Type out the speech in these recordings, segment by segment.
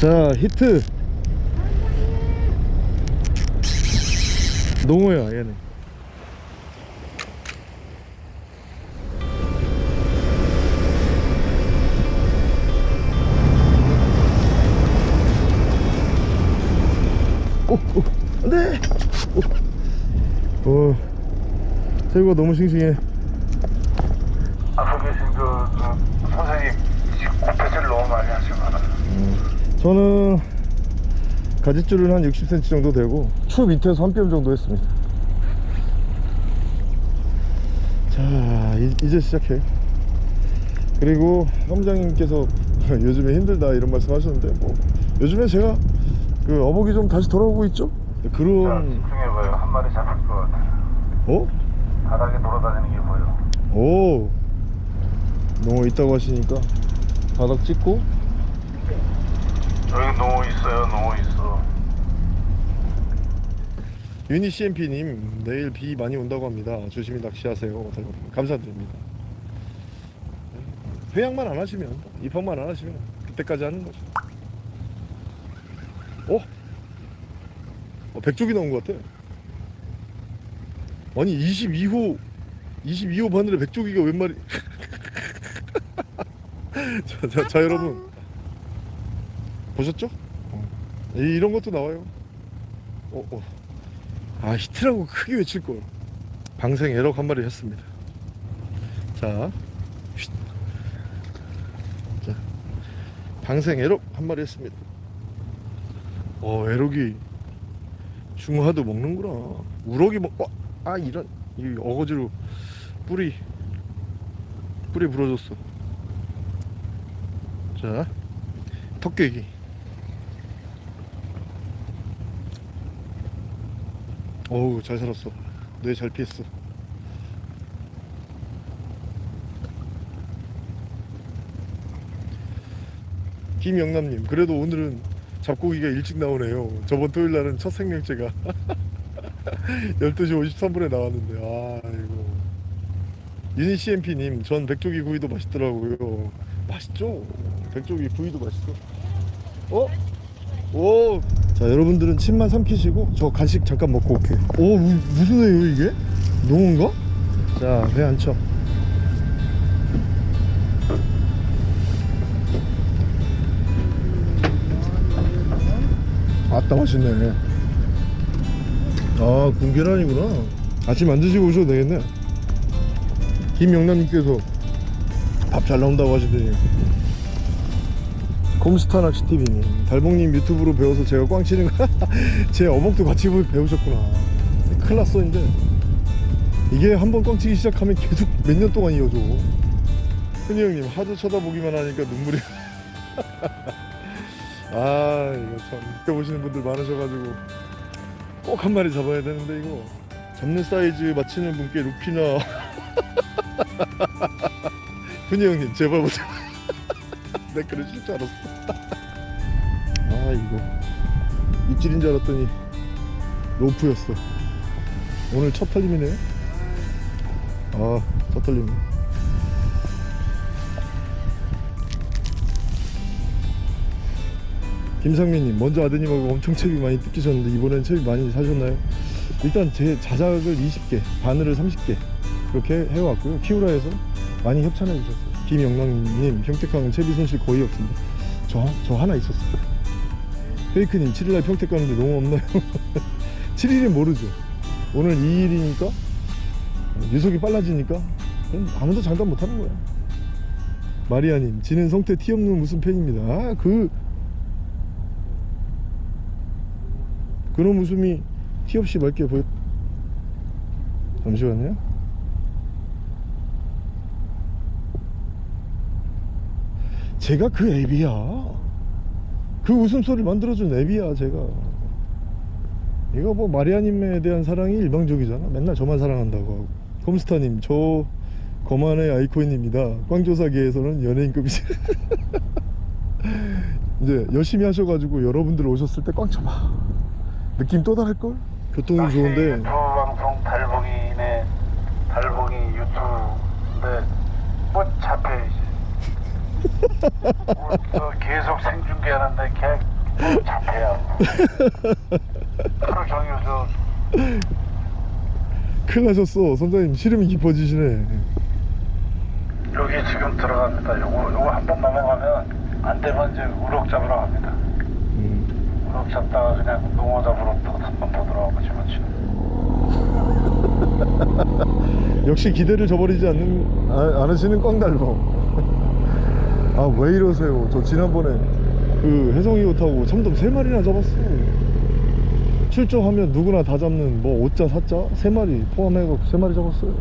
자 히트. 농어야 얘는. 오, 오, 안돼! 오, 오, 새우가 너무 싱싱해. 앞에 계신 그, 그 선생님 고패질 너무 많이 하시거나 저는 가지줄은 한 60cm 정도 되고 추 밑에서 한 뼘 정도 했습니다. 자 이, 이제 시작해. 그리고 사무장님께서 요즘에 힘들다 이런 말씀 하셨는데 뭐 요즘에 제가 그 어복이 좀 다시 돌아오고 있죠? 자 그런 집중해봐요. 한 마리 잡힐 것 같아요. 어? 바닥에 돌아다니는 게 보여 오. 농어 있다고 하시니까 바닥 찍고 여기 농어 있어요 농어 있어. 유니 CMP님 내일 비 많이 온다고 합니다. 조심히 낚시하세요. 감사드립니다. 회양만 안 하시면 입항만 안 하시면 그때까지 하는 거죠. 어? 어 백쪽이 나온 것 같아 아니 22호 22호 바늘에 백조기가 웬 말이 자, 자, 자 여러분 보셨죠? 어. 이, 이런 것도 나와요 어, 어. 아 히트라고 크게 외칠걸 방생 에럭 한 마리 했습니다 자, 쉿. 자 방생 에럭 한 마리 했습니다 어 에럭이 중화도 먹는구나 우럭이 먹.. 어, 아 이런 이 어거지로 뿌리 뿌리 부러졌어 자 턱깨기 어우 잘 살았어. 뇌 잘 피했어. 김영남님 그래도 오늘은 잡고기가 일찍 나오네요. 저번 토요일날은 첫 생명체가 12시 53분에 나왔는데 아이고. 유니 CMP님 전 백조기 구이도 맛있더라고요. 맛있죠? 백조기 구이도 맛있어. 어? 오. 자 여러분들은 침만 삼키시고 저 간식 잠깐 먹고 올게요. 오 무, 무슨 회요 이게? 농어인가? 자회 안쳐. 아따 맛있네. 아 군계란이구나. 아침 안 드시고 오셔도 되겠네. 김영남님께서 밥 잘 나온다고 하시더니 곰스타 낚시TV님. 달봉님 유튜브로 배워서 제가 꽝 치는 거제 어복도 같이 보- 배우셨구나. 큰일 났어 이제. 이게 한번 꽝 치기 시작하면 계속 몇 년 동안 이어져. 흔히 형님 하도 쳐다보기만 하니까 눈물이 아 이거 참. 느껴보시는 분들 많으셔가지고 꼭 한 마리 잡아야 되는데 이거. 잡는 사이즈 맞히는 분께 루피나. 흔히 형님 제발 보세요 내 그러실 줄 알았어. 아 이거. 입질인 줄 알았더니 로프였어. 오늘 첫 털림이네 아첫 털림. 김상민님 먼저 아드님하고 엄청 채비 많이 뜯기셨는데 이번엔 채비 많이 사셨나요? 일단 제 자작을 20개 바늘을 30개 그렇게 해왔고요. 키우라에서 많이 협찬해 주셨어요 김영랑님 평택항은 채비 손실 거의 없습니다. 저, 저 하나 있었어요. 페이크님 7일날 평택 가는데 너무 없나요? 7일은 모르죠. 오늘 2일이니까? 유속이 빨라지니까? 아무도 장담 못하는 거야. 마리아님 지는 성태 티 없는 무슨 팬입니다. 아 그 그런 웃음이 티 없이 맑게 보여. 잠시만요 제가 그 앱이야. 그 웃음소리를 만들어준 앱이야 제가. 이거 뭐 마리아님에 대한 사랑이 일방적이잖아. 맨날 저만 사랑한다고 하고. 컴스타님 저 거만의 아이콘입니다. 꽝조사계에서는 연예인급이지. 이제 열심히 하셔가지고 여러분들 오셨을 때 꽝 쳐봐. 느낌 또 다를걸? 교통이 좋은데. 유튜브 방송 달봉이네. 달봉이 유튜브인데 뭐저 계속 생중계하는데 걔 잡혀요. 하루 종일 저 큰일 나셨어 선장님 시름이 깊어지시네 여기 지금 들어갑니다. 요거 요거 한 번 넘어가면 안 되면 이제 우럭 잡으러 갑니다. 음. 우럭 잡다가 그냥 농어 잡으러 또 한 번 더 들어가고 집어치는. 역시 기대를 저버리지 않는 아, 않으시는 꽝달봉 아 왜 이러세요? 저 지난번에 그 혜성이호 타고 참돔 세 마리나 잡았어. 출조하면 누구나 다 잡는 뭐 5자 4자 세 마리 포함해갖고 세 마리 잡았어요.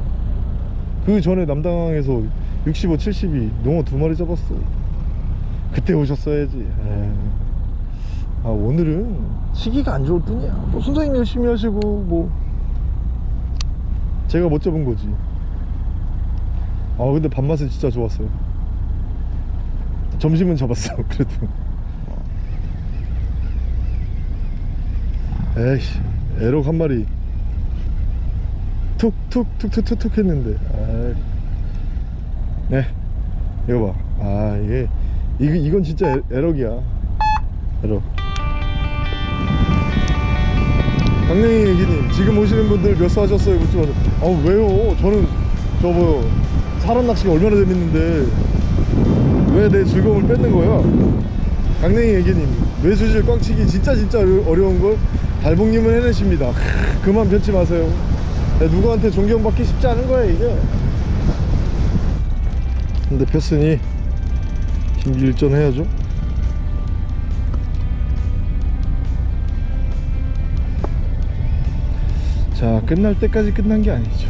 그 전에 남당항에서 65 72 농어 두 마리 잡았어. 그때 오셨어야지. 에이. 아 오늘은 시기가 안 좋을 뿐이야. 뭐 선생님 열심히 하시고 뭐 제가 못 잡은 거지. 아 근데 밥맛은 진짜 좋았어요 점심은 잡았어 그래도. 에이씨 에럭 한 마리 툭툭툭툭툭툭 했는데. 네 이거 봐아 이게 이거, 이건 진짜 에, 에럭이야. 에럭. 강냉이 얘기님 지금 오시는 분들 몇 수 하셨어요? 묻지 마세요 아 왜요? 저는 저뭐 사람 낚시가 얼마나 재밌는데 왜 내 즐거움을 뺏는 거야 강냉이 얘기님 외수질 꽝치기 진짜 진짜 어려- 어려운 걸 달봉님은 해내십니다. 크, 그만 변치 마세요. 야, 누구한테 존경받기 쉽지 않은 거야 이게. 근데 폈으니 김일전 해야죠. 자 끝날 때까지 끝난 게 아니죠.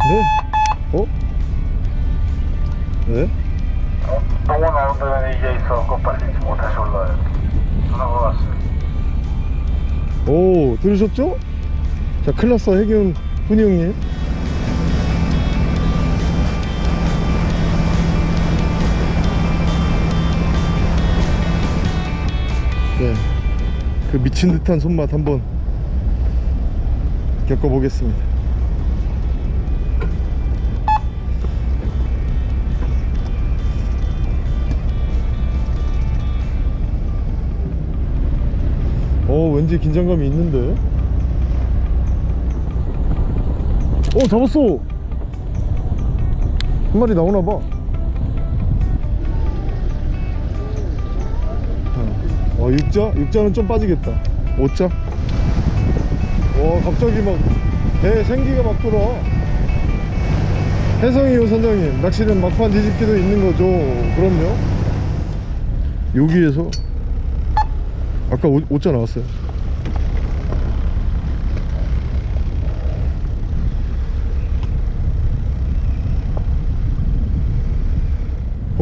네? 어? 네? 어? 농어 나오는 이게 있어갖고 빨리 지금 다시 올라와요. 전화가 왔어요. 오 들으셨죠? 자 클라스 해균 훈이 형님 네 그 미친 듯한 손맛 한번 겪어보겠습니다 왠지 긴장감이 있는데. 어 잡았어. 한 마리 나오나봐. 어 육자? 육자는 좀 빠지겠다. 오자 와 갑자기 막배 생기가 막 돌아. 혜성이요 선장님. 낚시는 막판 뒤집기도 있는 거죠. 그럼요. 여기에서? 아까 오, 오자 나왔어요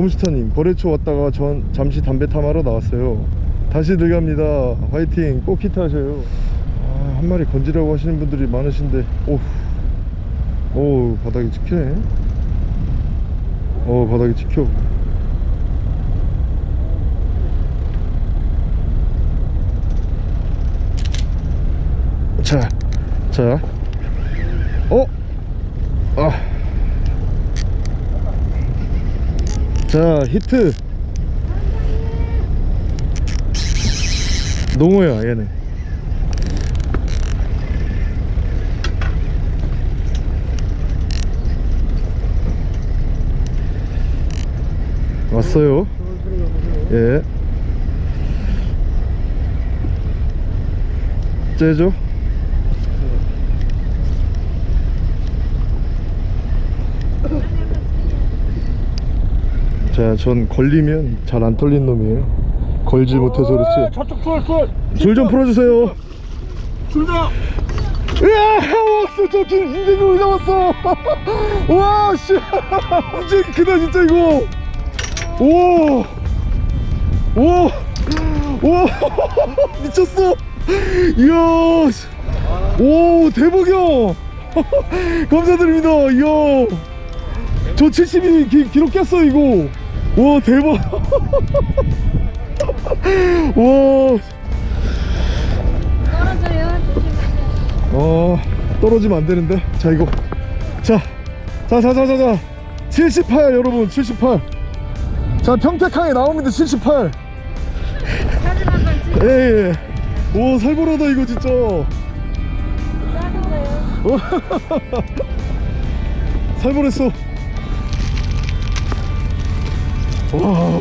홈스타님 거래처 왔다가 전 잠시 담배 탐하러 나왔어요. 다시 들어갑니다. 화이팅. 꼭 히트하셔요. 아, 한 마리 건지라고 하시는 분들이 많으신데 오우 오 바닥이 찍히네. 어 바닥이 찍혀. 자, 자, 어, 아, 자 히트. 농어야 얘네. 왔어요. 예. 째죠? 자, 전 걸리면 잘 안 털린 놈이에요. 걸지 못해서 그렇지. 저쪽 줄, 줄! 줄 좀 풀어주세요. 줄다! 으아! 왔어! 저기 인생이 왜 나왔어! 와, 씨! 진짜 크다, 진짜 이거! 오! 오! 오! 미쳤어! 이야! 씨. 오, 대박이야! 감사드립니다, 이야! 저 70이 기, 기록 깼어, 이거! 와, 대박! 와! 떨어져요. 조심하세요. 어 떨어지면 안 되는데 자 이거 자자자자 자자 78 여러분 78. 자 평택항에 나옵니다 78. 사진 한번 찍 예, 예. 오 살벌하다 이거 진짜. 살벌했어. 와,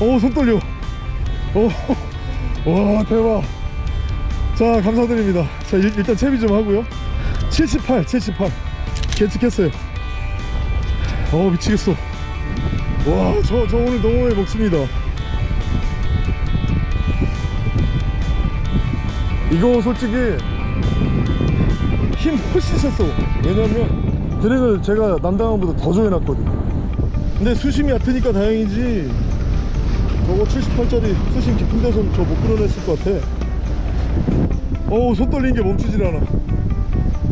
어손 떨려. 어, 와 대박. 자 감사드립니다. 자 일, 일단 채비 좀 하고요. 78, 78. 계측했어요. 어 미치겠어. 와, 저, 저 오늘 너무 많이 먹습니다. 이거 솔직히 힘 훨씬 셌어. 왜냐면 드랙을 제가 남당함보다 더 조여놨거든. 근데 수심이 얕으니까 다행이지. 저거 78짜리 수심 깊은 데서 저못 끌어냈을 것 같아. 어우, 손 떨리는 게 멈추질 않아.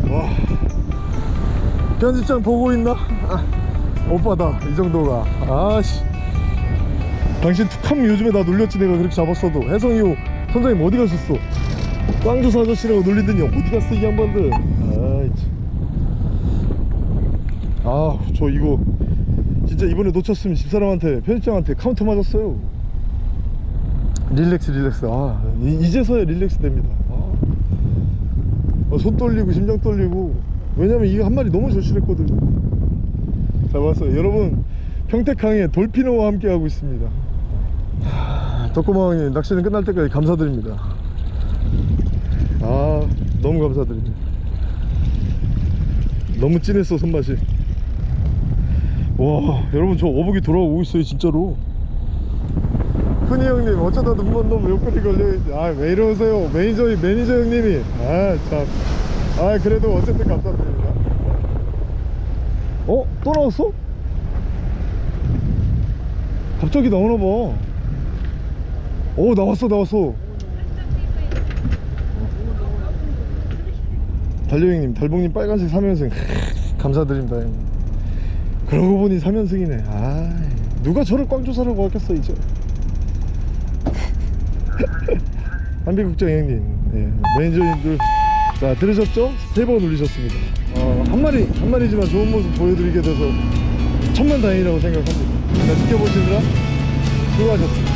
와. 편집장 보고 있나? 아, 오빠다. 이 정도가. 아씨. 당신 툭하면 요즘에 나 놀렸지 내가 그렇게 잡았어도 혜성이호 선장님 어디 가셨어? 꽝조사 아저씨라고 놀리더니 어디 갔어 이 양반들 아이 아저 이거 진짜 이번에 놓쳤으면 집사람한테 편집장한테 카운터 맞았어요. 릴렉스 릴렉스. 아 이, 제서야 릴렉스 됩니다. 아. 어, 손 떨리고 심장 떨리고. 왜냐면 이게 한 마리 너무 절실했거든 잡았어요. 여러분 평택항에 돌피노와 함께 하고 있습니다. 덕구마왕님 낚시는 끝날 때까지 감사드립니다. 아 너무 감사드립니다. 너무 진했어 손맛이 와 여러분 저 어복이 돌아오고 있어요 진짜로. 흔히 형님 어쩌다 눈먼 놈 욕거리 걸려있지 아왜 이러세요? 매니저 매니저 형님이. 아참아 그래도 어쨌든 감사드립니다. 어? 또 나왔어? 갑자기 나오나봐. 오 나왔어 나왔어. 달려형님 달봉님 빨간색 3연승 감사드립니다 형님 그러고 보니 3연승이네. 아 누가 저를 꽝조사라고 하겠어 이제. 한비국장 형님 예, 매니저님들. 자 들으셨죠? 세 번 울리셨습니다. 어, 한 마리 한 마리지만 좋은 모습 보여드리게 돼서 천만 다행이라고 생각합니다. 자, 지켜보시느라 수고하셨습니다